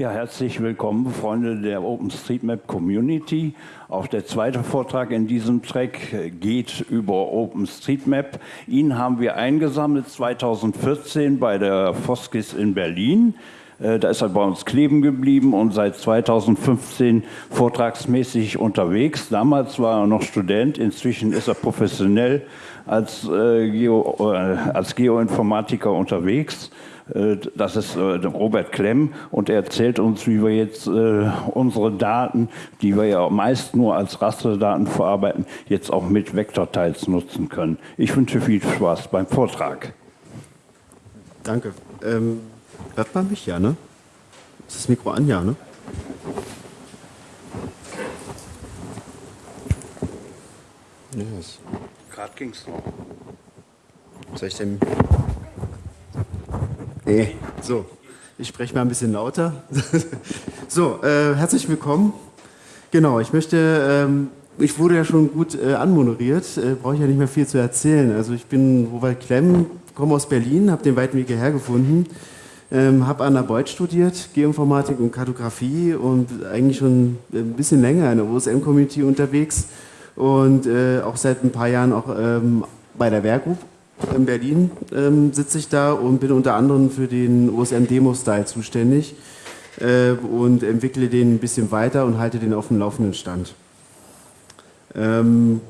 Ja, herzlich willkommen, Freunde der OpenStreetMap Community. Auch der zweite Vortrag in diesem Track geht über OpenStreetMap. Ihn haben wir eingesammelt 2014 bei der Foskis in Berlin. Äh, da ist er bei uns kleben geblieben und seit 2015 vortragsmäßig unterwegs. Damals war er noch Student, inzwischen ist er professionell als, äh, Geo, äh, als Geoinformatiker unterwegs. Äh, das ist äh, Robert Klemm und er erzählt uns, wie wir jetzt äh, unsere Daten, die wir ja meist nur als Rasterdaten verarbeiten, jetzt auch mit Vektorteils nutzen können. Ich wünsche viel Spaß beim Vortrag. Danke. Ähm, hört man mich ja, ne? Ist das Mikro an, ja, ne? Yes. Gerade ging es noch. Soll ich denn Nee, so. Ich spreche mal ein bisschen lauter. so, äh, herzlich willkommen. Genau, ich möchte, ähm, ich wurde ja schon gut äh, anmoderiert, äh, brauche ich ja nicht mehr viel zu erzählen. Also ich bin Robert Klemm, komme aus Berlin, habe den weiten Weg hierher gefunden, ähm, habe an der Beuth studiert, Geoinformatik und Kartografie und eigentlich schon ein bisschen länger in der OSM-Community unterwegs und äh, auch seit ein paar Jahren auch ähm, bei der Wehrgroup in Berlin ähm, sitze ich da und bin unter anderem für den OSM Demo Style zuständig äh, und entwickle den ein bisschen weiter und halte den auf dem laufenden Stand. Ähm,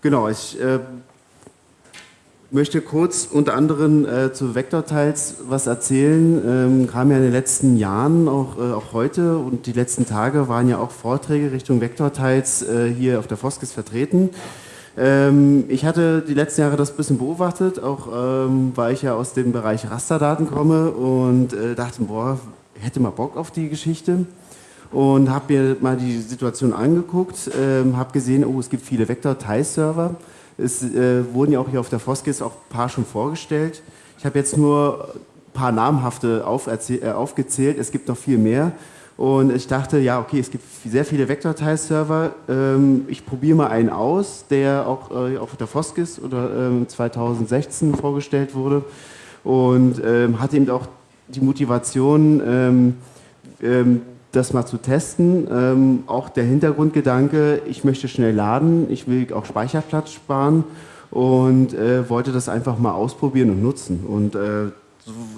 genau, ich äh, möchte kurz unter anderem äh, zu Vektorteils was erzählen. Ähm, kam ja in den letzten Jahren, auch, äh, auch heute und die letzten Tage waren ja auch Vorträge Richtung Vektorteils äh, hier auf der Foskis vertreten. Ähm, ich hatte die letzten Jahre das ein bisschen beobachtet, auch ähm, weil ich ja aus dem Bereich Rasterdaten komme und äh, dachte, boah, hätte mal Bock auf die Geschichte und habe mir mal die Situation angeguckt, ähm, habe gesehen, oh, es gibt viele Vektor-Teil-Server. Es äh, wurden ja auch hier auf der Foskis auch ein paar schon vorgestellt. Ich habe jetzt nur ein paar namhafte äh, aufgezählt, es gibt noch viel mehr. Und ich dachte, ja, okay, es gibt sehr viele Vektorteil-Server. Ähm, ich probiere mal einen aus, der auch äh, auf der Foskis oder 2016 ähm, vorgestellt wurde. Und ähm, hatte eben auch die Motivation, das mal zu testen. auch der Hintergrundgedanke, ich möchte schnell laden, ich will auch Speicherplatz sparen und äh, wollte das einfach mal ausprobieren und nutzen. Und äh,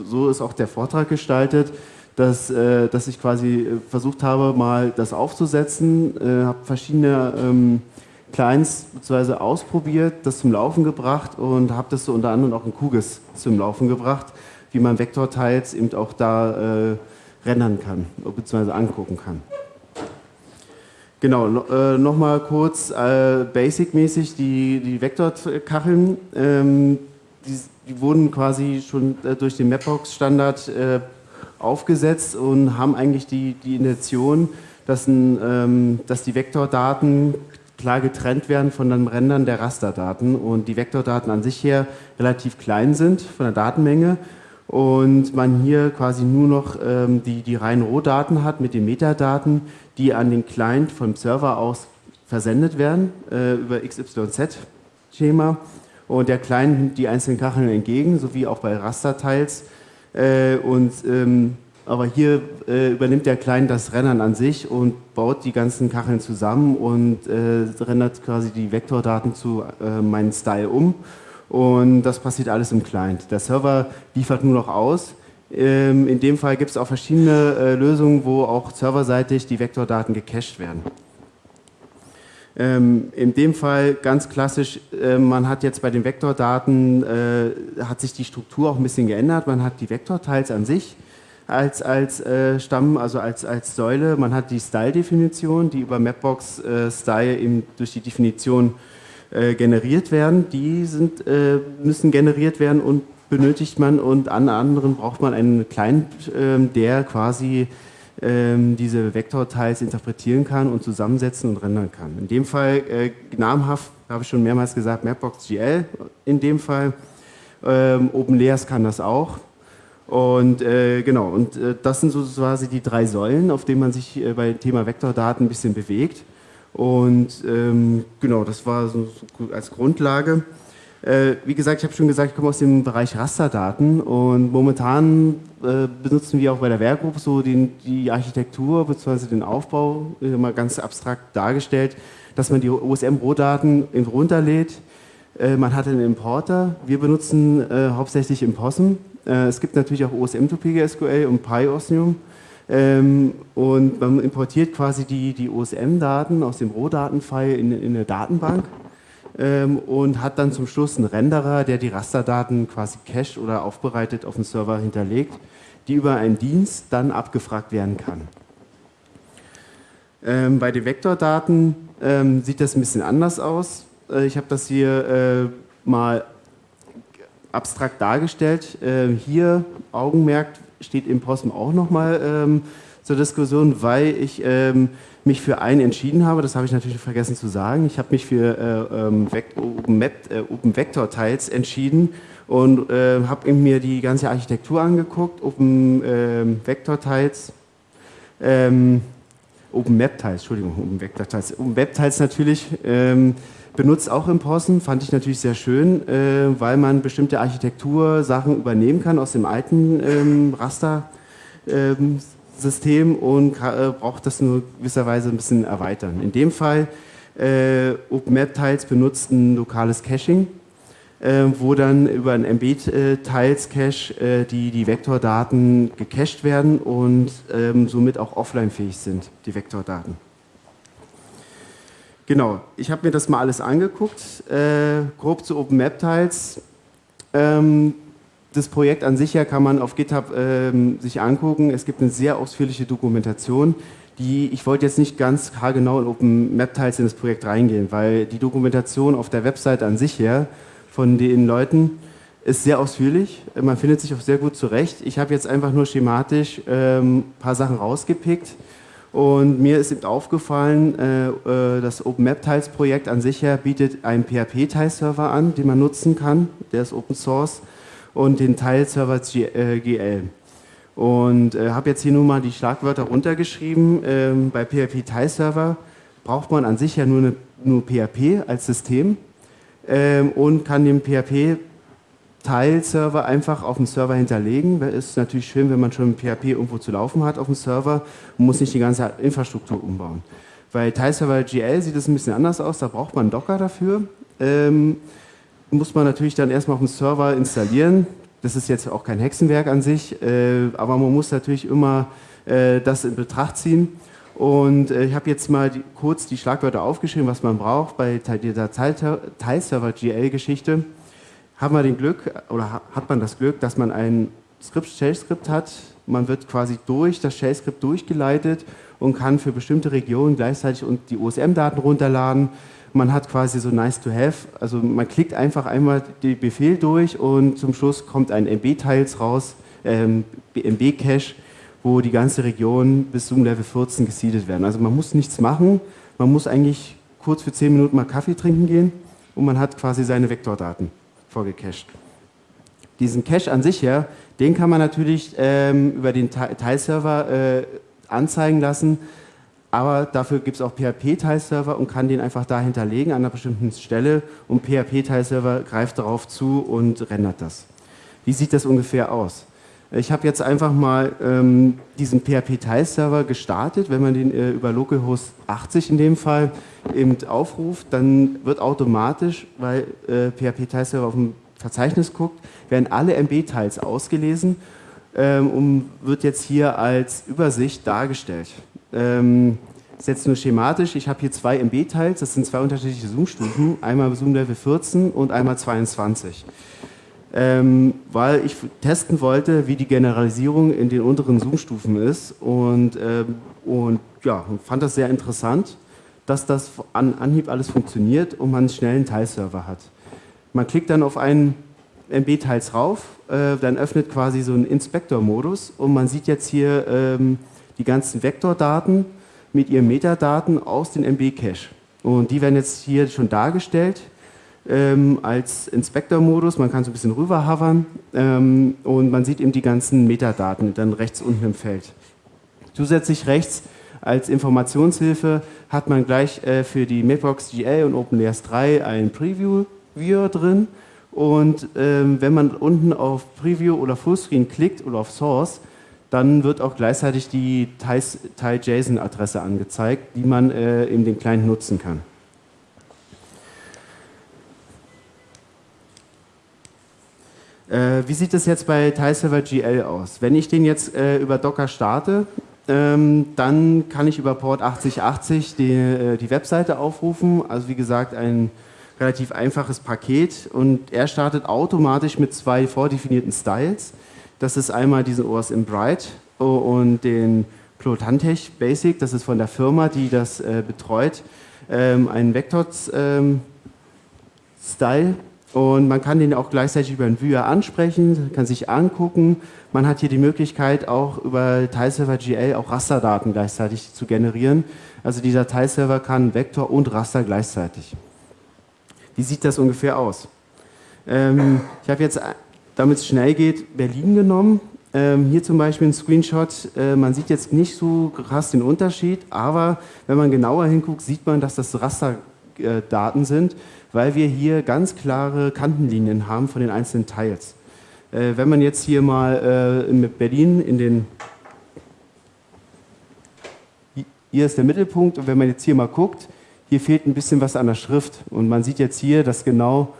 so ist auch der Vortrag gestaltet dass, äh, dass ich quasi äh, versucht habe, mal das aufzusetzen, äh, habe verschiedene ähm, Clients bzw. ausprobiert, das zum Laufen gebracht und habe das so unter anderem auch in QGIS zum Laufen gebracht, wie man Vektorteils eben auch da äh, rendern kann bzw. angucken kann. Genau, äh, nochmal kurz äh, basic-mäßig die, die Vektorkacheln, ähm, die, die, wurden quasi schon äh, durch den Mapbox-Standard äh, aufgesetzt und haben eigentlich die, die Intention, dass, ein, ähm, dass die Vektordaten klar getrennt werden von den Rändern der Rasterdaten und die Vektordaten an sich her relativ klein sind von der Datenmenge und man hier quasi nur noch ähm, die, die reinen Rohdaten hat mit den Metadaten, die an den Client vom Server aus versendet werden äh, über XYZ-Schema und der Client nimmt die einzelnen Kacheln entgegen, sowie auch bei Rasterteils äh, und, ähm, aber hier äh, übernimmt der Client das Rennen an sich und baut die ganzen Kacheln zusammen und äh, rendert quasi die Vektordaten zu äh, meinem Style um. Und das passiert alles im Client. Der Server liefert nur noch aus. Ähm, in dem Fall gibt es auch verschiedene äh, Lösungen, wo auch serverseitig die Vektordaten gecached werden. Ähm, in dem Fall ganz klassisch, äh, man hat jetzt bei den Vektordaten, äh, hat sich die Struktur auch ein bisschen geändert. Man hat die Vektorteils an sich als, als äh, Stamm, also als, als Säule. Man hat die Style-Definition, die über Mapbox Style eben durch die Definition generiert werden. Die sind, müssen generiert werden und benötigt man und an anderen braucht man einen Client, ähm, der quasi ähm, diese Vektorteils interpretieren kann und zusammensetzen und rendern kann. In dem Fall äh, namhaft, habe ich schon mehrmals gesagt, Mapbox GL in dem Fall. Ähm, OpenLayers kann das auch. Und äh, genau, und äh, das sind so quasi die drei Säulen, auf denen man sich äh, bei Thema Vektordaten ein bisschen bewegt. Und ähm, genau, das war so als Grundlage. Äh, wie gesagt, ich habe schon gesagt, ich komme aus dem Bereich Rasterdaten und momentan äh, benutzen wir auch bei der Werkgruppe so den, die Architektur bzw. den Aufbau, äh, mal ganz abstrakt dargestellt, dass man die OSM-Rohdaten runterlädt. Äh, man hat einen Importer. Wir benutzen äh, hauptsächlich Impossum. Äh, es gibt natürlich auch OSM to PGSQL und PyOsmium. Ähm, und man importiert quasi die, die OSM-Daten aus dem Rohdatenfile in, in eine Datenbank ähm, und hat dann zum Schluss einen Renderer, der die Rasterdaten quasi cached oder aufbereitet auf den Server hinterlegt, die über einen Dienst dann abgefragt werden kann. Ähm, bei den Vektordaten ähm, sieht das ein bisschen anders aus. Äh, ich habe das hier äh, mal abstrakt dargestellt. Äh, hier, Augenmerk, steht im Posten auch nochmal ähm, zur Diskussion, weil ich ähm, mich für einen entschieden habe, das habe ich natürlich vergessen zu sagen. Ich habe mich für äh, ähm, Open, Map, äh, Open Vector Tiles entschieden und äh, habe mir die ganze Architektur angeguckt, Open ähm, Vector Tiles, ähm, Open Map Tiles, Entschuldigung, Open Vector Tiles, Open Web Tiles natürlich. Ähm, benutzt auch im Possen, fand ich natürlich sehr schön, äh, weil man bestimmte Architektur-Sachen übernehmen kann aus dem alten ähm, Raster. Ähm, System und äh, braucht das nur gewisserweise ein bisschen erweitern. In dem Fall äh, OpenMap-Tiles benutzt ein lokales Caching, äh, wo dann über ein MB-Tiles-Cache äh, die, die Vektordaten gecached werden und ähm, somit auch offline-fähig sind, die Vektordaten. Genau, ich habe mir das mal alles angeguckt, äh, grob zu OpenMap-Tiles. Ähm, das Projekt an sich ja kann man auf GitHub ähm, sich angucken. Es gibt eine sehr ausführliche Dokumentation, die, ich wollte jetzt nicht ganz haargenau in OpenMap-Tiles in das Projekt reingehen, weil die Dokumentation auf der Website an sich her von den Leuten ist sehr ausführlich. Man findet sich auch sehr gut zurecht. Ich habe jetzt einfach nur schematisch ein ähm, paar Sachen rausgepickt. Und mir ist eben aufgefallen, äh, äh das OpenMap-Tiles-Projekt an sich her bietet einen PHP-Tile-Server an, den man nutzen kann. Der ist Open Source und den Teilserver GL. Äh, und äh, habe jetzt hier nur mal die Schlagwörter runtergeschrieben. Ähm, bei PHP Teilserver braucht man an sich ja nur, eine, nur PHP als System ähm, und kann den PHP Teilserver einfach auf dem Server hinterlegen. Ist natürlich schön, wenn man schon PHP irgendwo zu laufen hat auf dem Server und muss nicht die ganze Infrastruktur umbauen. Bei Teilserver GL sieht es ein bisschen anders aus, da braucht man Docker dafür. Ähm, muss man natürlich dann erstmal auf dem Server installieren. Das ist jetzt auch kein Hexenwerk an sich, äh, aber man muss natürlich immer äh, das in Betracht ziehen. Und äh, ich habe jetzt mal die, kurz die Schlagwörter aufgeschrieben, was man braucht bei dieser Teilserver-GL-Geschichte. Haben wir den Glück, oder hat man das Glück, dass man ein Skript, Shell-Skript hat. Man wird quasi durch das Shell-Skript durchgeleitet und kann für bestimmte Regionen gleichzeitig die OSM-Daten runterladen man hat quasi so nice to have, also man klickt einfach einmal den Befehl durch und zum Schluss kommt ein MB-Tiles raus, ähm, MB-Cache, wo die ganze Region bis zum Level 14 gesiedet werden. Also man muss nichts machen, man muss eigentlich kurz für 10 Minuten mal Kaffee trinken gehen und man hat quasi seine Vektordaten vorgecached. Diesen Cache an sich her, den kann man natürlich ähm, über den Teilserver äh, anzeigen lassen, aber dafür gibt es auch PHP-Teilserver und kann den einfach da hinterlegen an einer bestimmten Stelle und PHP-Teilserver greift darauf zu und rendert das. Wie sieht das ungefähr aus? Ich habe jetzt einfach mal ähm, diesen PHP-Teilserver gestartet. Wenn man den äh, über localhost 80 in dem Fall eben aufruft, dann wird automatisch, weil äh, PHP-Teilserver auf dem Verzeichnis guckt, werden alle MB-Teils ausgelesen ähm, und wird jetzt hier als Übersicht dargestellt. Ähm, ist nur schematisch. Ich habe hier zwei MB-Teils, das sind zwei unterschiedliche Zoom-Stufen, einmal Zoom Level 14 und einmal 22. Ähm, weil ich testen wollte, wie die Generalisierung in den unteren Zoom-Stufen ist und, ähm, und ja, fand das sehr interessant, dass das an Anhieb alles funktioniert und man einen schnellen Teilserver hat. Man klickt dann auf einen MB-Teils rauf, äh, dann öffnet quasi so einen Inspektor-Modus und man sieht jetzt hier ähm, die ganzen Vektordaten mit ihren Metadaten aus den MB-Cache. Und die werden jetzt hier schon dargestellt ähm, als Inspektor-Modus. Man kann so ein bisschen rüber hovern ähm, und man sieht eben die ganzen Metadaten dann rechts unten im Feld. Zusätzlich rechts als Informationshilfe hat man gleich äh, für die Mapbox GL und OpenLayers 3 einen Preview-Viewer drin Und ähm, wenn man unten auf Preview oder Fullscreen klickt oder auf Source, dann wird auch gleichzeitig die Tile.json-Adresse angezeigt, die man äh, in dem Client nutzen kann. Äh, wie sieht es jetzt bei TileServer GL aus? Wenn ich den jetzt äh, über Docker starte, ähm, dann kann ich über Port 8080 die, äh, die Webseite aufrufen. Also wie gesagt, ein relativ einfaches Paket und er startet automatisch mit zwei vordefinierten Styles. Das ist einmal diesen OSM Bright und den Plotantech Basic, das ist von der Firma, die das äh, betreut, ähm, ein Vector-Style ähm, und man kann den auch gleichzeitig über ein Viewer ansprechen, kann sich angucken. Man hat hier die Möglichkeit, auch über Tileserver GL auch Rasterdaten gleichzeitig zu generieren. Also dieser Tileserver kann Vektor und Raster gleichzeitig. Wie sieht das ungefähr aus? Ähm, ich habe jetzt, damit es schnell geht, Berlin genommen. Ähm, hier zum Beispiel ein Screenshot. Äh, man sieht jetzt nicht so krass den Unterschied, aber wenn man genauer hinguckt, sieht man, dass das Rasterdaten sind weil wir hier ganz klare Kantenlinien haben von den einzelnen Teils. Äh, wenn man jetzt hier mal äh, mit Berlin in den... Hier ist der Mittelpunkt und wenn man jetzt hier mal guckt, hier fehlt ein bisschen was an der Schrift und man sieht jetzt hier, dass genau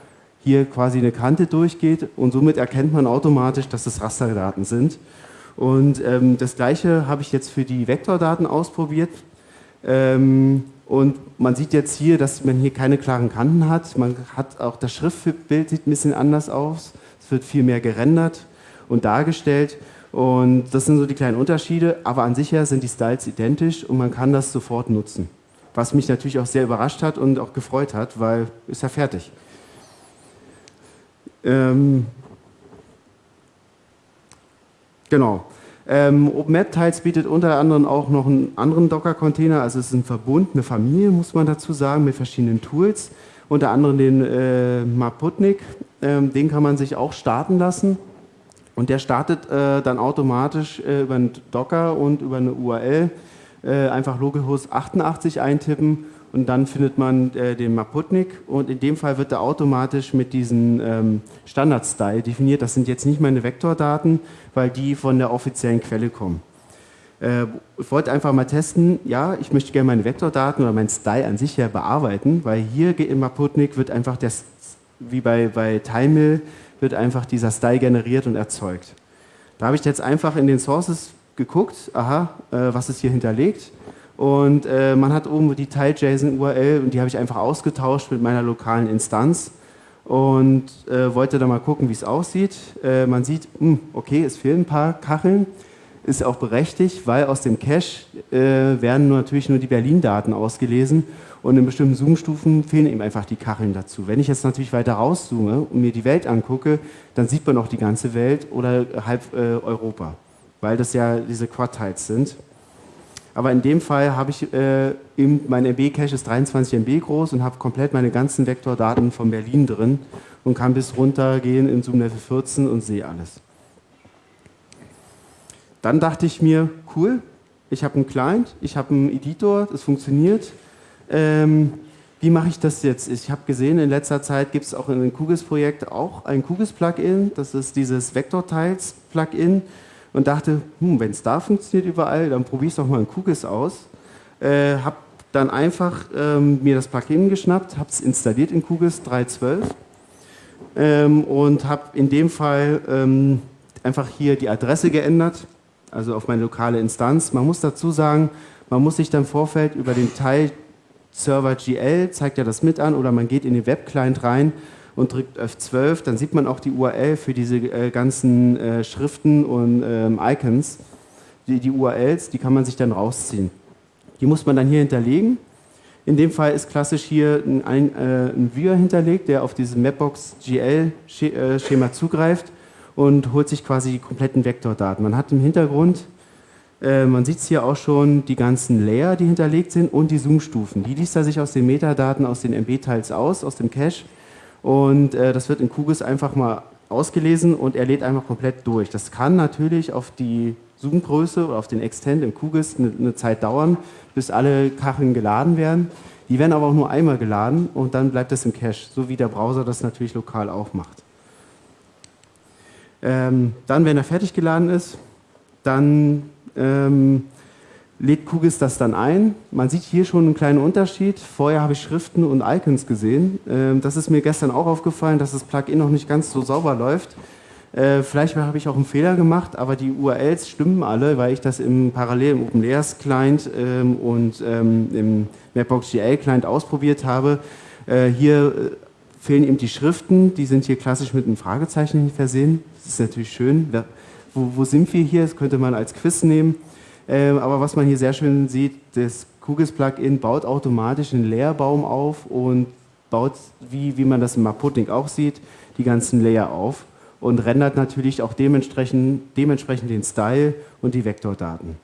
hier quasi eine Kante durchgeht und somit erkennt man automatisch, dass das Rasterdaten sind. Und ähm, das gleiche habe ich jetzt für die Vektordaten ausprobiert. Ähm, und man sieht jetzt hier, dass man hier keine klaren Kanten hat. Man hat auch das Schriftbild sieht ein bisschen anders aus. Es wird viel mehr gerendert und dargestellt. Und das sind so die kleinen Unterschiede. Aber an sich her sind die Styles identisch und man kann das sofort nutzen. Was mich natürlich auch sehr überrascht hat und auch gefreut hat, weil ist ja fertig. Ähm, genau. Ähm, OpenMap-Tiles bietet unter anderem auch noch einen anderen Docker-Container, also es ist ein Verbund, eine Familie, muss man dazu sagen, mit verschiedenen Tools. Unter anderem den äh, Maputnik, ähm, den kann man sich auch starten lassen. Und der startet äh, dann automatisch äh, über einen Docker und über eine URL äh, einfach localhost 88 eintippen und dann findet man äh, den Maputnik und in dem Fall wird er automatisch mit diesem ähm, Standard-Style definiert. Das sind jetzt nicht meine Vektordaten, weil die von der offiziellen Quelle kommen. Äh, ich wollte einfach mal testen, ja, ich möchte gerne meine Vektordaten oder meinen Style an sich ja bearbeiten, weil hier im Maputnik wird einfach, das, wie bei, bei Timemill, wird einfach dieser Style generiert und erzeugt. Da habe ich jetzt einfach in den Sources geguckt, aha, äh, was ist hier hinterlegt und äh, man hat oben die Tile.json-URL und die habe ich einfach ausgetauscht mit meiner lokalen Instanz und äh, wollte da mal gucken, wie es aussieht. Äh, man sieht, mh, hm, okay, es fehlen ein paar Kacheln, ist auch berechtigt, weil aus dem Cache äh, werden natürlich nur die Berlin-Daten ausgelesen und in bestimmten Zoom-Stufen fehlen eben einfach die Kacheln dazu. Wenn ich jetzt natürlich weiter rauszoome und mir die Welt angucke, dann sieht man auch die ganze Welt oder halb äh, Europa, weil das ja diese Quad-Tiles sind. Aber in dem Fall habe ich äh, eben, mein MB-Cache ist 23 MB groß und habe komplett meine ganzen Vektordaten von Berlin drin und kann bis runter gehen in Zoom Level 14 und sehe alles. Dann dachte ich mir, cool, ich habe einen Client, ich habe einen Editor, das funktioniert. Ähm, wie mache ich das jetzt? Ich habe gesehen, in letzter Zeit gibt es auch in dem QGIS-Projekt auch ein QGIS-Plugin, das ist dieses Vector-Tiles-Plugin und dachte, hm, wenn es da funktioniert überall, dann probiere ich es doch mal in QGIS aus. Äh, habe dann einfach ähm, mir das Plugin geschnappt, habe es installiert in QGIS 3.12 ähm, und habe in dem Fall ähm, einfach hier die Adresse geändert, also auf meine lokale Instanz. Man muss dazu sagen, man muss sich dann im Vorfeld über den Teil Server GL, zeigt ja das mit an, oder man geht in den Webclient rein und drückt F12, dann sieht man auch die URL für diese äh, ganzen äh, Schriften und ähm, Icons. Die, die, URLs, die kann man sich dann rausziehen. Die muss man dann hier hinterlegen. In dem Fall ist klassisch hier ein, ein, äh, ein Viewer hinterlegt, der auf dieses Mapbox GL-Schema äh, zugreift und holt sich quasi die kompletten Vektordaten. Man hat im Hintergrund, äh, man sieht es hier auch schon, die ganzen Layer, die hinterlegt sind und die Zoom-Stufen. Die liest er sich aus den Metadaten, aus den MB-Teils aus, aus dem Cache und äh, das wird in QGIS einfach mal ausgelesen und er lädt einfach komplett durch. Das kann natürlich auf die Zoom-Größe oder auf den Extend im QGIS eine, eine, Zeit dauern, bis alle Kacheln geladen werden. Die werden aber auch nur einmal geladen und dann bleibt es im Cache, so wie der Browser das natürlich lokal auch macht. Ähm, dann, wenn er fertig geladen ist, dann ähm, lädt QGIS das dann ein. Man sieht hier schon einen kleinen Unterschied. Vorher habe ich Schriften und Icons gesehen. Ähm, das ist mir gestern auch aufgefallen, dass das Plugin noch nicht ganz so sauber läuft. Äh, vielleicht habe ich auch einen Fehler gemacht, aber die URLs stimmen alle, weil ich das im parallel im OpenLayers Client ähm, und ähm, im Mapbox.gl Client ausprobiert habe. Äh, hier äh, fehlen eben die Schriften, die sind hier klassisch mit einem Fragezeichen versehen. Das ist natürlich schön. Wo, wo sind wir hier? Das könnte man als Quiz nehmen. Ähm, aber was man hier sehr schön sieht, das QGIS-Plugin baut automatisch einen Leerbaum auf und baut, wie, wie man das im Maputing auch sieht, die ganzen Layer auf und rendert natürlich auch dementsprechend, dementsprechend den Style und die Vektordaten.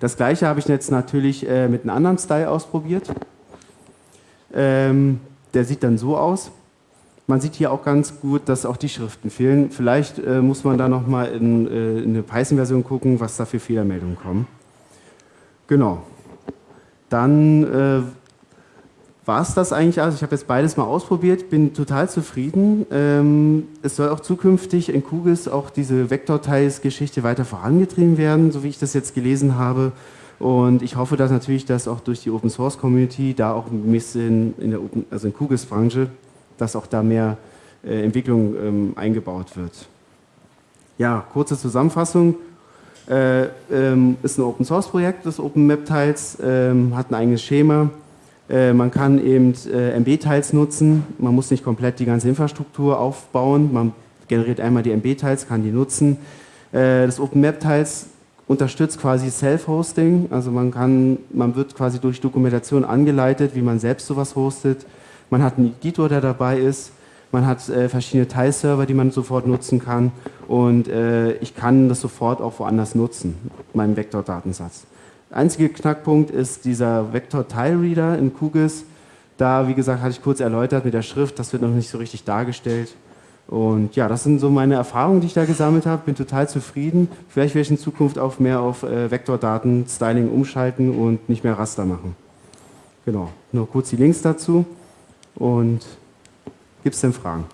Das gleiche habe ich jetzt natürlich äh, mit einem anderen Style ausprobiert. Ähm, der sieht dann so aus. Man sieht hier auch ganz gut, dass auch die Schriften fehlen. Vielleicht äh, muss man da nochmal in, äh, in eine Python-Version gucken, was da für Fehlermeldungen kommen. Genau. Dann äh, war es das eigentlich. Also ich habe jetzt beides mal ausprobiert, bin total zufrieden. Ähm, es soll auch zukünftig in QGIS auch diese Vektorteils-Geschichte weiter vorangetrieben werden, so wie ich das jetzt gelesen habe. Und ich hoffe, dass natürlich das auch durch die Open Source Community, da auch ein bisschen in der Open, also in QGIS Branche, dass auch da mehr äh, Entwicklung ähm, eingebaut wird. Ja, kurze Zusammenfassung. Äh, ähm, ist ein Open Source Projekt des Open Map Teils, ähm, hat ein eigenes Schema. Äh, man kann eben äh, MB-Teils nutzen. Man muss nicht komplett die ganze Infrastruktur aufbauen. Man generiert einmal die MB-Teils, kann die nutzen. Äh, das Open Map Teils unterstützt quasi Self-Hosting. Also man kann, man wird quasi durch Dokumentation angeleitet, wie man selbst sowas hostet. Man hat einen Editor, der dabei ist. Man hat äh, verschiedene Teilserver, die man sofort nutzen kann. Und äh, ich kann das sofort auch woanders nutzen, meinen Vektordatensatz. Der einzige Knackpunkt ist dieser Vektor-Tile-Reader in QGIS. Da, wie gesagt, hatte ich kurz erläutert mit der Schrift, das wird noch nicht so richtig dargestellt. Und ja, das sind so meine Erfahrungen, die ich da gesammelt habe. Bin total zufrieden. Vielleicht werde ich in Zukunft auch mehr auf äh, Vektordaten-Styling umschalten und nicht mehr Raster machen. Genau, nur kurz die Links dazu. Und gibt es denn Fragen?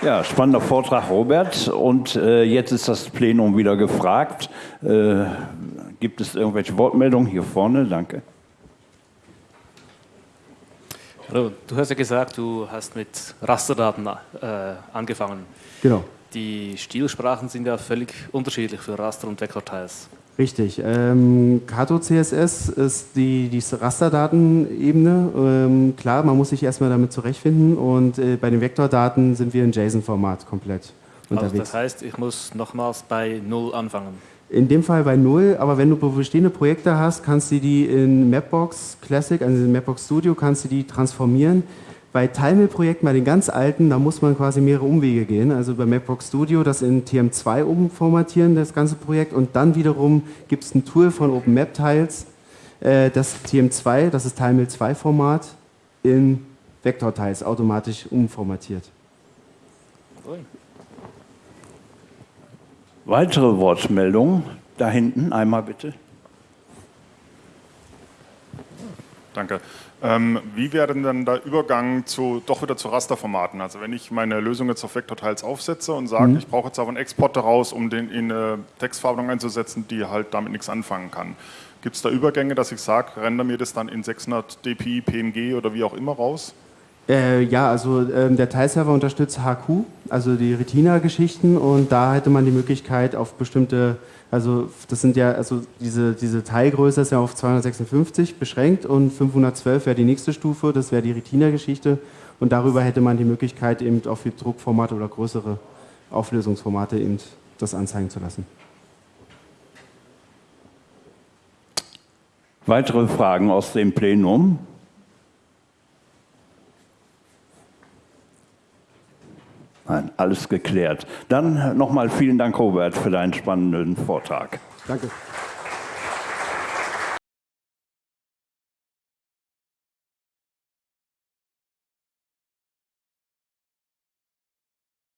Ja, spannender Vortrag, Robert. Und äh, jetzt ist das Plenum wieder gefragt. Äh, gibt es irgendwelche Wortmeldungen hier vorne? Danke. Hallo, du hast ja gesagt, du hast mit Rasterdaten äh, angefangen. Genau. Die Stilsprachen sind ja völlig unterschiedlich für Raster und Vektorteils. Richtig. Ähm, Kato CSS ist die, die Rasterdatenebene. Ähm, klar, man muss sich erstmal damit zurechtfinden und äh, bei den Vektordaten sind wir in JSON-Format komplett also unterwegs. Das heißt, ich muss nochmals bei Null anfangen. In dem Fall bei Null, aber wenn du bestehende Projekte hast, kannst du die in Mapbox Classic, also in Mapbox Studio, kannst du die transformieren bei Timel-Projekten, bei den ganz alten, da muss man quasi mehrere Umwege gehen. Also bei Mapbox Studio das in TM2 umformatieren, das ganze Projekt. Und dann wiederum gibt es ein Tool von OpenMapTiles, äh, das TM2, das ist Timel 2 Format, in Vektortiles automatisch umformatiert. Weitere Wortmeldungen? Da hinten, einmal bitte. Danke. Ähm, wie wäre denn der Übergang zu, doch wieder zu Rasterformaten? Also wenn ich meine Lösung jetzt auf Vektorteils aufsetze und sage, mhm. ich brauche jetzt aber einen Export daraus, um den in eine Textverarbeitung einzusetzen, die halt damit nichts anfangen kann. Gibt es da Übergänge, dass ich sage, render mir das dann in 600 dpi, PNG oder wie auch immer raus? Äh, ja, also ähm, der Teilserver unterstützt HQ, also die Retina-Geschichten und da hätte man die Möglichkeit auf bestimmte also das sind ja, also diese, diese Teilgröße ist ja auf 256 beschränkt und 512 wäre die nächste Stufe, das wäre die Retina-Geschichte und darüber hätte man die Möglichkeit eben auch für Druckformate oder größere Auflösungsformate eben das anzeigen zu lassen. Weitere Fragen aus dem Plenum? Nein, alles geklärt. Dann nochmal vielen Dank, Robert, für deinen spannenden Vortrag. Danke.